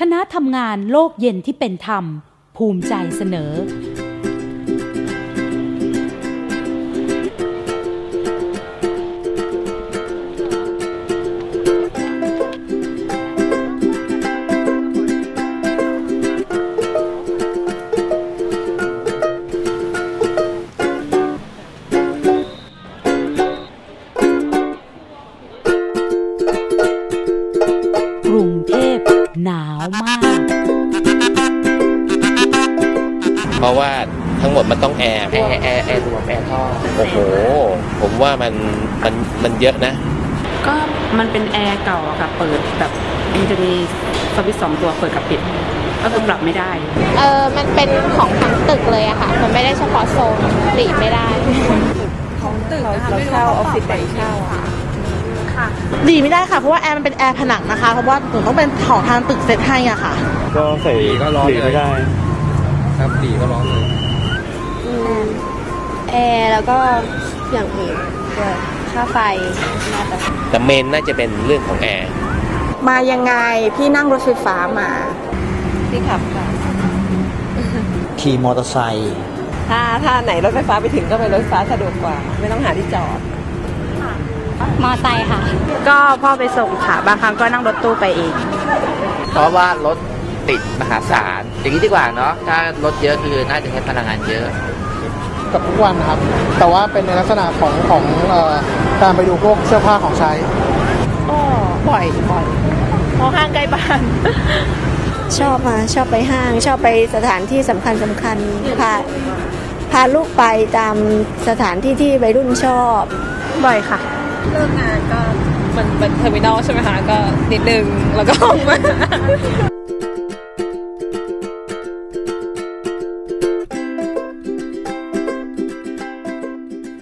คณะทำงานโลกเย็นที่เป็นธรรม ภูมิใจเสนอาวมาก เพราะว่าทั้งหมดมันต้องแอร์แอร์แอร์แอร์รวมแอร์ท่อโอ้โห ผมว่ามันมันมันเยอะนะ ก็มันเป็นแอร์เก่าอะค่ะ เปิดแบบมันจะมีสวิตช์สองตัวเปิดกับปิด ก็คือปรับไม่ได้ เออมันเป็นของทั้งตึกเลยอะค่ะ มันไม่ได้เฉพาะโซนหลีกไม่ได้เราเช่าออฟฟิศไปเช่า ค่ะดีไม่ได้ค่ะเพราะว่าแอร์มันเป็นแอร์ผนังนะคะเพราะว่าหนูต้องเป็นของทางตึกเซตให้อะค่ะ ก็ใส่ดีก็ร้อนหลีเลยไม่ได้ ครับดีก็ร้อนเลยแอร์แล้วก็อย่างอื่นด้วยค่าไฟน่าจะแต่เมนน่าจะเป็นเรื่องของแอร์มายังไงพี่นั่งรถไฟฟ้ามา ที่ขับค่ะ ขี่มอเตอร์ไซค์ถ้าถ้าไหนรถไฟฟ้าไปถึงก็ไปรถไฟฟ้าสะดวกกว่า ไม่ต้องหาที่จอด มอไซค์ค่ะ ก็พ่อไปส่งค่ะ บางครั้งก็นั่งรถตู้ไปเอง เพราะว่ารถติดมหาศาลอย่างนี้ดีกว่าเนาะถ้ารถเยอะคือน่าจะใช้พลังงานเยอะกับทุกวันนะครับ แต่ว่าเป็นในลักษณะของของเอ่อการไปดูพวกเสื้อผ้าของใช้ก็บ่อยบ่อยเพราะห้างใกล้บ้าน ชอบมาชอบไปห้าง ชอบไปสถานที่สำคัญสำคัญพาพาลูกไปตามสถานที่ที่วัยรุ่นชอบ บ่อยค่ะ เลิกงานก็มันเป็น terminal ใช่ไหมคะก็นิดนึงแล้วก็ออกมา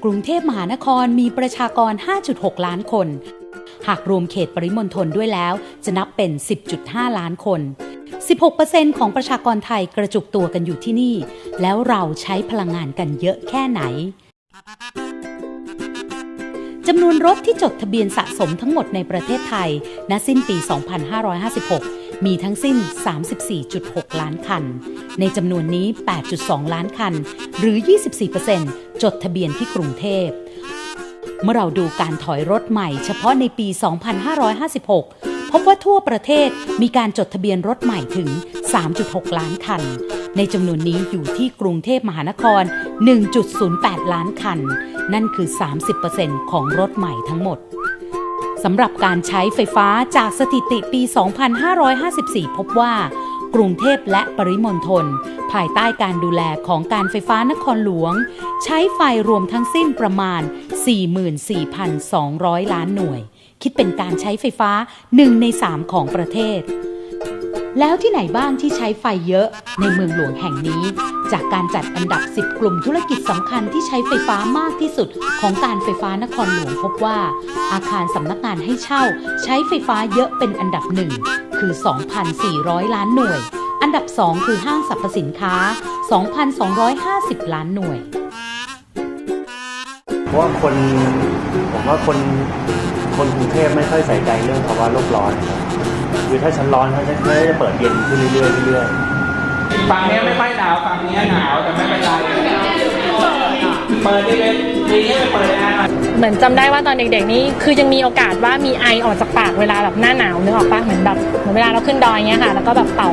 กรุงเทพมหานครมีประชากร 5.6 ล้านคน หากรวมเขตปริมณฑลด้วยแล้ว จะนับเป็น 10.5 ล้านคน 16%ของประชากรไทยกระจุกตัวกันอยู่ที่นี่ แล้วเราใช้พลังงานกันเยอะแค่ไหน จำนวนรถที่จดทะเบียนสะสมทั้งหมดในประเทศไทย ณ สิ้นปี 2556 มีทั้งสิ้น 34.6 ล้านคัน ในจำนวนนี้ 8.2 ล้านคัน หรือ 24%จดทะเบียนที่กรุงเทพ เมื่อเราดูการถอยรถใหม่เฉพาะในปี 2556 พบว่าทั่วประเทศมีการจดทะเบียนรถใหม่ถึง 3.6 ล้านคัน ในจำนวนนี้อยู่ที่กรุงเทพมหานคร 1.08 ล้านคัน นั่นคือ 30%ของรถใหม่ทั้งหมดสำหรับการใช้ไฟฟ้าจากสถิติปี 2554 พบว่ากรุงเทพและปริมณฑลภายใต้การดูแลของการไฟฟ้านครหลวง ใช้ไฟรวมทั้งสิ้นประมาณ 44,200 ล้านหน่วย คิดเป็นการใช้ไฟฟ้า 1 ใน 3 ของประเทศ แล้วที่ไหนบ้างที่ใช้ไฟเยอะในเมืองหลวงแห่งนี้ จากการจัดอันดับ 10 กลุ่มธุรกิจสำคัญที่ใช้ไฟฟ้ามากที่สุด ของการไฟฟ้านครหลวงพบว่า อาคารสำนักงานให้เช่า ใช้ไฟฟ้าเยอะเป็นอันดับหนึ่งคือ 2,400 ล้านหน่วย อันดับ 2 คือห้างสรรพสินค้า 2,250 ล้านหน่วย เพราะว่าคนผมว่าคน คนกรุงเทพไม่ค่อยใส่ใจเรื่องภาวะโลกร้อนนะครับคือถ้าฉันร้อนเขาจะเขาจะเปิดเย็นขึ้นเรื่อยๆเรื่อยๆฝั่งนี้ไม่ค่อยหนาวฝั่งนี้หนาวแต่ไม่เป็นไรเปิดดีเลยดีให้ไปเปิดแอร์หน่อยเหมือนจำได้ว่าตอนเด็กๆนี่คือยังมีโอกาสว่ามีไอออกจากปากเวลาแบบหน้าหนาวนึกออกปะเหมือนแบบเหมือนเวลาเราขึ้นดอยเงี้ยค่ะ แล้วก็แบบเป่า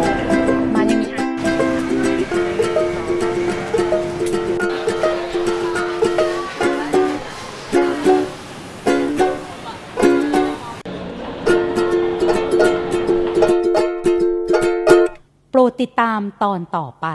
ดติดตามตอนต่อไป